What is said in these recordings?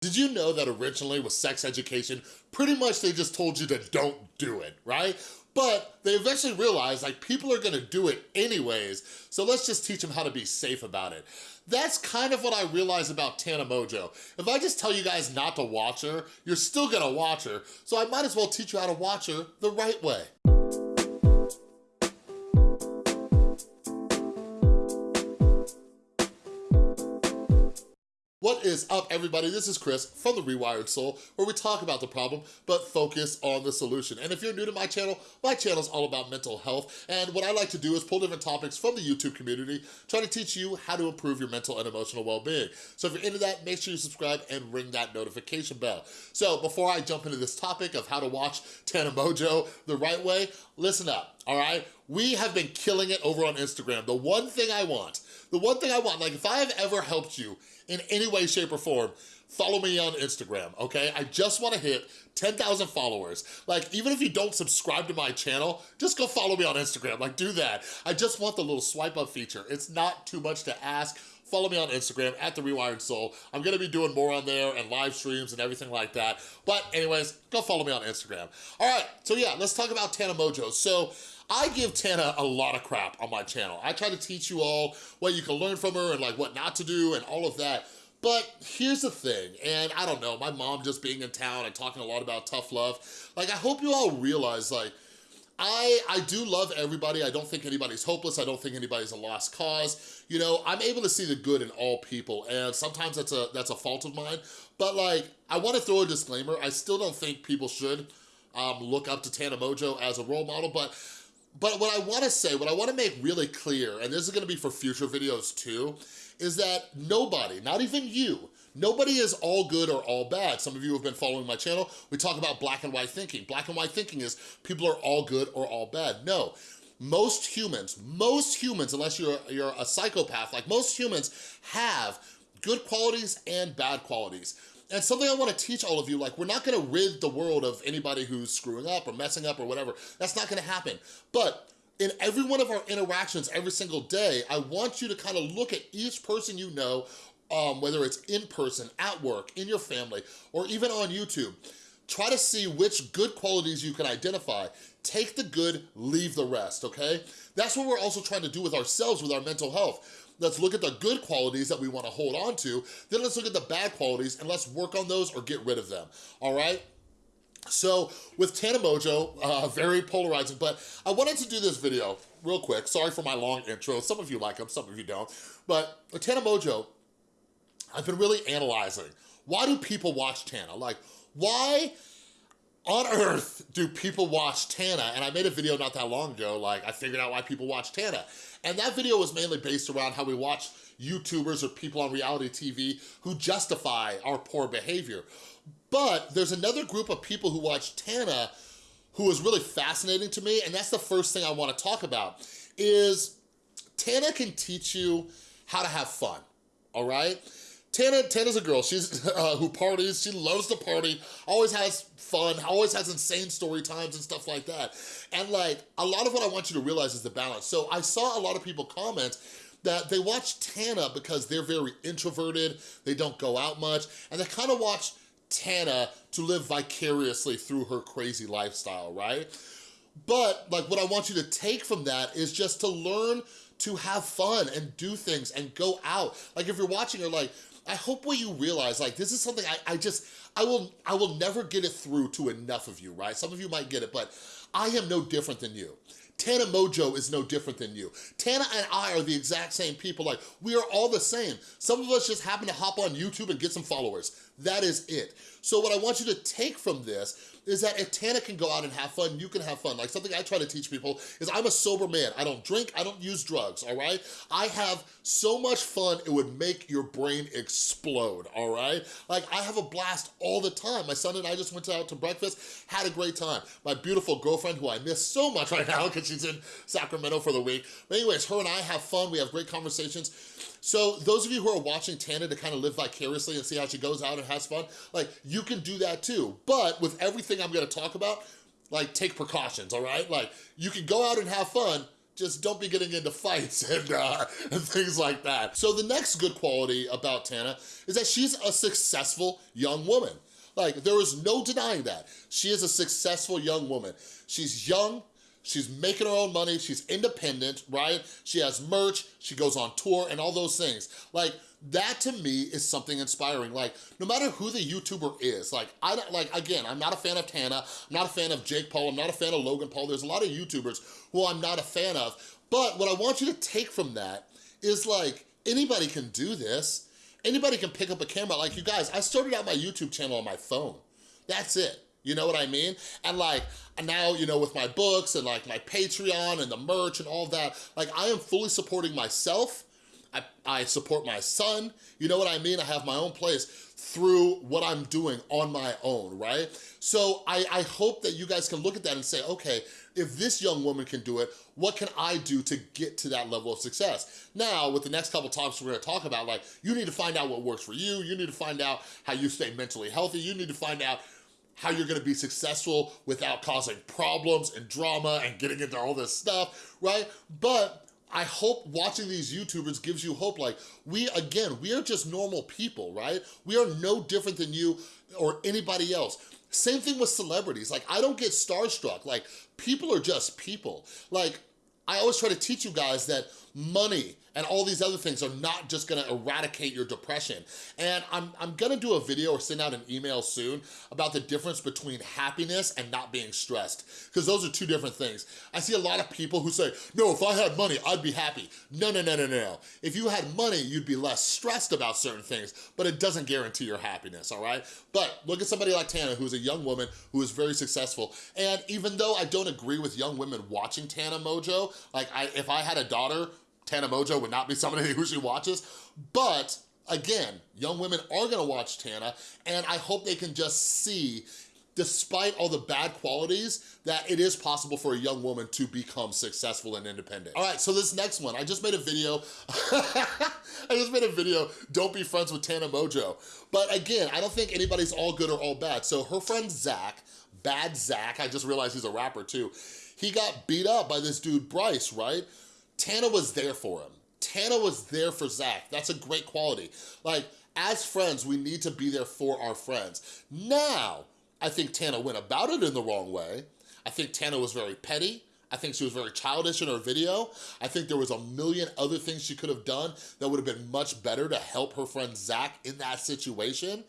Did you know that originally with sex education, pretty much they just told you to don't do it, right? But they eventually realized like people are gonna do it anyways, so let's just teach them how to be safe about it. That's kind of what I realized about Tana Mongeau. If I just tell you guys not to watch her, you're still gonna watch her, so I might as well teach you how to watch her the right way. What is up, everybody? This is Chris from The Rewired Soul, where we talk about the problem, but focus on the solution. And if you're new to my channel, my channel is all about mental health, and what I like to do is pull different topics from the YouTube community, try to teach you how to improve your mental and emotional well-being. So if you're into that, make sure you subscribe and ring that notification bell. So before I jump into this topic of how to watch Tana Mongeau the right way, listen up, all right? We have been killing it over on Instagram. The one thing I want, the one thing I want, like if I have ever helped you in any way, shape, or form, follow me on Instagram, okay? I just wanna hit 10,000 followers. Like, even if you don't subscribe to my channel, just go follow me on Instagram, like do that. I just want the little swipe up feature. It's not too much to ask. Follow me on Instagram, at The Rewired Soul. I'm gonna be doing more on there and live streams and everything like that. But anyways, go follow me on Instagram. All right, so yeah, let's talk about Tana Mongeau. So, I give Tana a lot of crap on my channel. I try to teach you all what you can learn from her and like what not to do and all of that. But here's the thing, and I don't know, my mom just being in town and talking a lot about tough love, like I hope you all realize like, I, I do love everybody. I don't think anybody's hopeless. I don't think anybody's a lost cause. You know, I'm able to see the good in all people and sometimes that's a, that's a fault of mine. But like, I wanna throw a disclaimer. I still don't think people should um, look up to Tana Mongeau as a role model, but but what I wanna say, what I wanna make really clear, and this is gonna be for future videos too, is that nobody, not even you, nobody is all good or all bad. Some of you have been following my channel. We talk about black and white thinking. Black and white thinking is people are all good or all bad. No, most humans, most humans, unless you're, you're a psychopath, like most humans have good qualities and bad qualities. And something I wanna teach all of you, like we're not gonna rid the world of anybody who's screwing up or messing up or whatever. That's not gonna happen. But in every one of our interactions every single day, I want you to kind of look at each person you know, um, whether it's in person, at work, in your family, or even on YouTube. Try to see which good qualities you can identify. Take the good, leave the rest, okay? That's what we're also trying to do with ourselves, with our mental health. Let's look at the good qualities that we wanna hold on to, then let's look at the bad qualities and let's work on those or get rid of them, all right? So with Tana Mongeau, uh, very polarizing, but I wanted to do this video real quick. Sorry for my long intro. Some of you like them, some of you don't. But Tana Mongeau, I've been really analyzing. Why do people watch Tana? Like, why on earth do people watch Tana? And I made a video not that long ago, like I figured out why people watch Tana. And that video was mainly based around how we watch YouTubers or people on reality TV who justify our poor behavior. But there's another group of people who watch Tana who is really fascinating to me, and that's the first thing I wanna talk about, is Tana can teach you how to have fun, all right? Tana, Tana's a girl, she's uh, who parties, she loves to party, always has fun, always has insane story times and stuff like that. And like, a lot of what I want you to realize is the balance. So I saw a lot of people comment that they watch Tana because they're very introverted, they don't go out much, and they kind of watch Tana to live vicariously through her crazy lifestyle, right? But like what I want you to take from that is just to learn to have fun and do things and go out. Like if you're watching her, like, I hope what you realize, like this is something I, I just, I will, I will never get it through to enough of you, right? Some of you might get it, but I am no different than you. Tana Mongeau is no different than you. Tana and I are the exact same people. Like, we are all the same. Some of us just happen to hop on YouTube and get some followers. That is it. So what I want you to take from this is that if Tana can go out and have fun, you can have fun. Like something I try to teach people is I'm a sober man. I don't drink, I don't use drugs, all right? I have so much fun, it would make your brain explode, all right? Like I have a blast all the time. My son and I just went out to breakfast, had a great time. My beautiful girlfriend, who I miss so much right now because she's in Sacramento for the week. But anyways, her and I have fun, we have great conversations. So those of you who are watching Tana to kind of live vicariously and see how she goes out and has fun, like you can do that too. But with everything I'm gonna talk about, like take precautions, all right? Like you can go out and have fun, just don't be getting into fights and, uh, and things like that. So the next good quality about Tana is that she's a successful young woman. Like, there is no denying that. She is a successful young woman. She's young, She's making her own money. She's independent, right? She has merch. She goes on tour and all those things. Like, that to me is something inspiring. Like, no matter who the YouTuber is, like, I don't, like, again, I'm not a fan of Tana. I'm not a fan of Jake Paul. I'm not a fan of Logan Paul. There's a lot of YouTubers who I'm not a fan of. But what I want you to take from that is like, anybody can do this. Anybody can pick up a camera. Like you guys, I started out my YouTube channel on my phone. That's it. You know what I mean? And like, now, you know, with my books and like my Patreon and the merch and all that, like I am fully supporting myself. I, I support my son. You know what I mean? I have my own place through what I'm doing on my own, right? So I, I hope that you guys can look at that and say, okay, if this young woman can do it, what can I do to get to that level of success? Now, with the next couple topics we're gonna talk about, like, you need to find out what works for you, you need to find out how you stay mentally healthy, you need to find out how you're gonna be successful without causing problems and drama and getting into all this stuff, right? But I hope watching these YouTubers gives you hope. Like, we, again, we are just normal people, right? We are no different than you or anybody else. Same thing with celebrities. Like, I don't get starstruck. Like, people are just people. Like, I always try to teach you guys that money and all these other things are not just gonna eradicate your depression. And I'm, I'm gonna do a video or send out an email soon about the difference between happiness and not being stressed, because those are two different things. I see a lot of people who say, no, if I had money, I'd be happy. No, no, no, no, no. If you had money, you'd be less stressed about certain things, but it doesn't guarantee your happiness, all right? But look at somebody like Tana, who's a young woman who is very successful. And even though I don't agree with young women watching Tana Mongeau, like I, if I had a daughter Tana Mongeau would not be somebody who she watches, but again, young women are gonna watch Tana, and I hope they can just see despite all the bad qualities, that it is possible for a young woman to become successful and independent. All right, so this next one, I just made a video, I just made a video, don't be friends with Tana Mongeau. But again, I don't think anybody's all good or all bad. So her friend Zach, Bad Zach, I just realized he's a rapper too, he got beat up by this dude Bryce, right? Tana was there for him. Tana was there for Zach. That's a great quality. Like, as friends, we need to be there for our friends. Now, I think Tana went about it in the wrong way. I think Tana was very petty. I think she was very childish in her video. I think there was a million other things she could have done that would have been much better to help her friend Zach in that situation.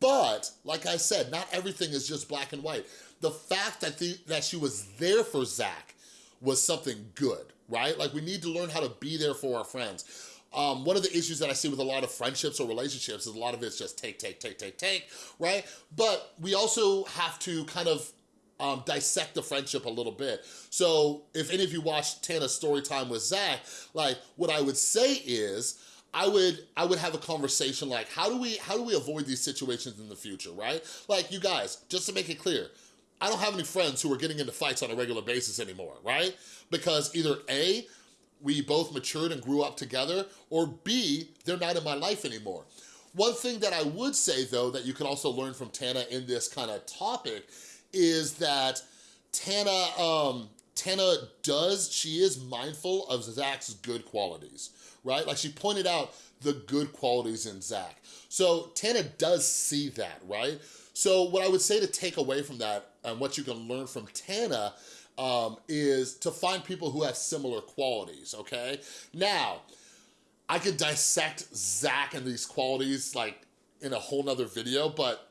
But, like I said, not everything is just black and white. The fact that, the, that she was there for Zach was something good, right? Like we need to learn how to be there for our friends. Um, one of the issues that I see with a lot of friendships or relationships is a lot of it's just take, take, take, take, take, right? But we also have to kind of um, dissect the friendship a little bit. So if any of you watched Tana's story time with Zach, like what I would say is, I would I would have a conversation like how do we how do we avoid these situations in the future, right? Like you guys, just to make it clear, I don't have any friends who are getting into fights on a regular basis anymore, right? Because either A, we both matured and grew up together, or B, they're not in my life anymore. One thing that I would say though that you can also learn from Tana in this kind of topic is that Tana, um, Tana does, she is mindful of Zach's good qualities, right? Like she pointed out the good qualities in Zach. So Tana does see that, right? So what I would say to take away from that and what you can learn from Tana um, is to find people who have similar qualities, okay? Now, I could dissect Zach and these qualities like in a whole nother video, but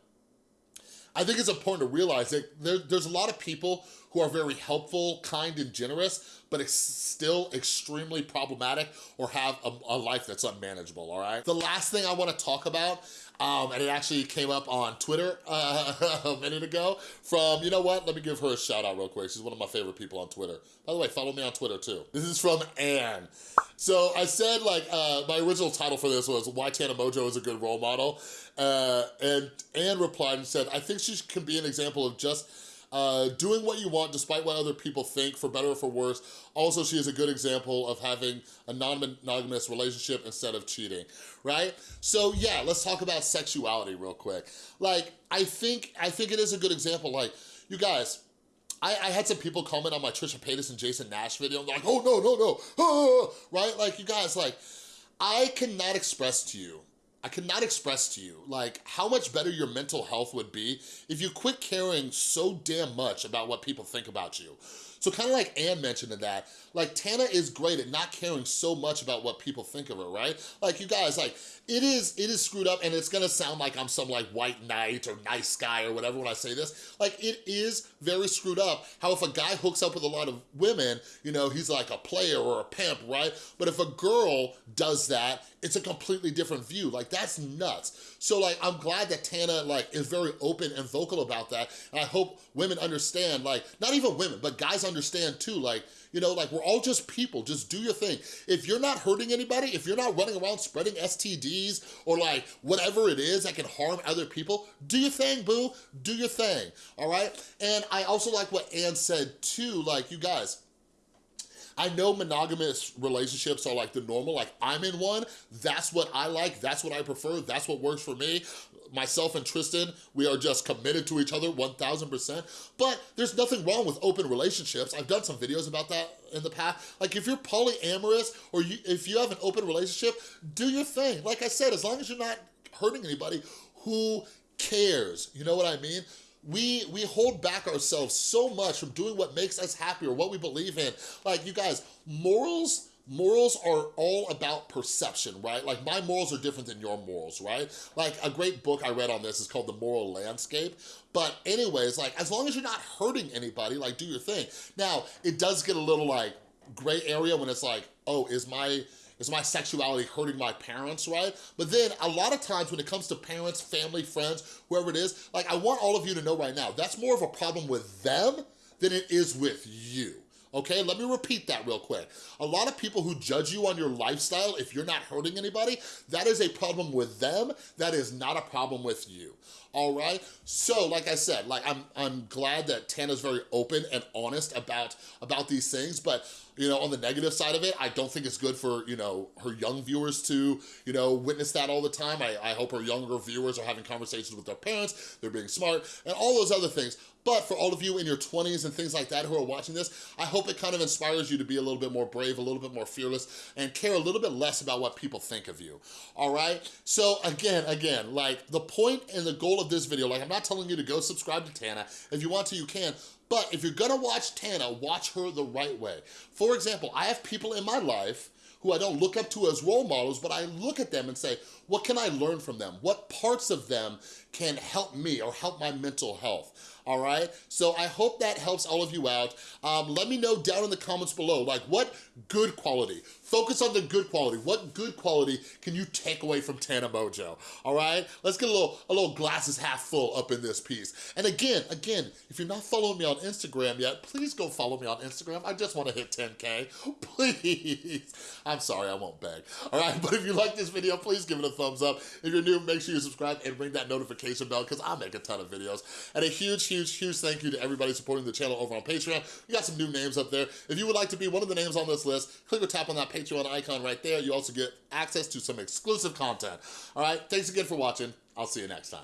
I think it's important to realize that there, there's a lot of people who are very helpful, kind, and generous, but still extremely problematic or have a, a life that's unmanageable, all right? The last thing I wanna talk about um, and it actually came up on Twitter uh, a minute ago from, you know what, let me give her a shout out real quick. She's one of my favorite people on Twitter. By the way, follow me on Twitter too. This is from Anne. So I said like, uh, my original title for this was Why Tana Mongeau is a Good Role Model. Uh, and Anne replied and said, I think she can be an example of just uh, doing what you want despite what other people think, for better or for worse. Also, she is a good example of having a non-monogamous relationship instead of cheating, right? So yeah, let's talk about sexuality real quick. Like, I think, I think it is a good example. Like, you guys, I, I had some people comment on my Trisha Paytas and Jason Nash video, they're like, oh, no, no, no, ah, right? Like, you guys, like, I cannot express to you I cannot express to you, like, how much better your mental health would be if you quit caring so damn much about what people think about you. So kind of like Anne mentioned in that, like Tana is great at not caring so much about what people think of her, right? Like you guys, like it is it is screwed up and it's gonna sound like I'm some like white knight or nice guy or whatever when I say this. Like it is very screwed up how if a guy hooks up with a lot of women, you know, he's like a player or a pimp, right? But if a girl does that, it's a completely different view. Like that's nuts. So like, I'm glad that Tana like is very open and vocal about that. And I hope women understand, like, not even women, but guys understand too, like, you know, like we're all just people, just do your thing. If you're not hurting anybody, if you're not running around spreading STDs or like whatever it is that can harm other people, do your thing, boo, do your thing, all right? And I also like what Anne said too, like you guys, I know monogamous relationships are like the normal, like I'm in one, that's what I like, that's what I prefer, that's what works for me myself and Tristan, we are just committed to each other 1000%. But there's nothing wrong with open relationships. I've done some videos about that in the past. Like if you're polyamorous or you, if you have an open relationship, do your thing. Like I said, as long as you're not hurting anybody, who cares? You know what I mean? We we hold back ourselves so much from doing what makes us happy or what we believe in like you guys morals morals are all about perception, right? Like my morals are different than your morals, right? Like a great book I read on this is called The Moral Landscape. But anyways, like as long as you're not hurting anybody, like do your thing. Now, it does get a little like gray area when it's like, oh, is my is my sexuality hurting my parents, right? But then a lot of times when it comes to parents, family, friends, whoever it is, like I want all of you to know right now, that's more of a problem with them than it is with you okay? Let me repeat that real quick. A lot of people who judge you on your lifestyle, if you're not hurting anybody, that is a problem with them. That is not a problem with you, all right? So, like I said, like I'm, I'm glad that Tana's very open and honest about, about these things, but you know, on the negative side of it, I don't think it's good for, you know, her young viewers to, you know, witness that all the time. I, I hope her younger viewers are having conversations with their parents, they're being smart, and all those other things. But for all of you in your 20s and things like that who are watching this, I hope it kind of inspires you to be a little bit more brave, a little bit more fearless, and care a little bit less about what people think of you, all right? So again, again, like the point and the goal of this video, like I'm not telling you to go subscribe to Tana. If you want to, you can, but if you're gonna watch Tana, watch her the right way. For example, I have people in my life who I don't look up to as role models, but I look at them and say, what can I learn from them? What parts of them can help me or help my mental health? All right? So I hope that helps all of you out. Um, let me know down in the comments below, like what good quality, focus on the good quality. What good quality can you take away from Tana Mongeau, all right? Let's get a little, a little glasses half full up in this piece. And again, again, if you're not following me on Instagram yet, please go follow me on Instagram. I just wanna hit 10K, please. I'm sorry, I won't beg, all right? But if you like this video, please give it a thumbs up. If you're new, make sure you subscribe and ring that notification bell because I make a ton of videos. And a huge huge, huge thank you to everybody supporting the channel over on Patreon. We got some new names up there. If you would like to be one of the names on this list, click or tap on that Patreon icon right there. You also get access to some exclusive content. All right, thanks again for watching. I'll see you next time.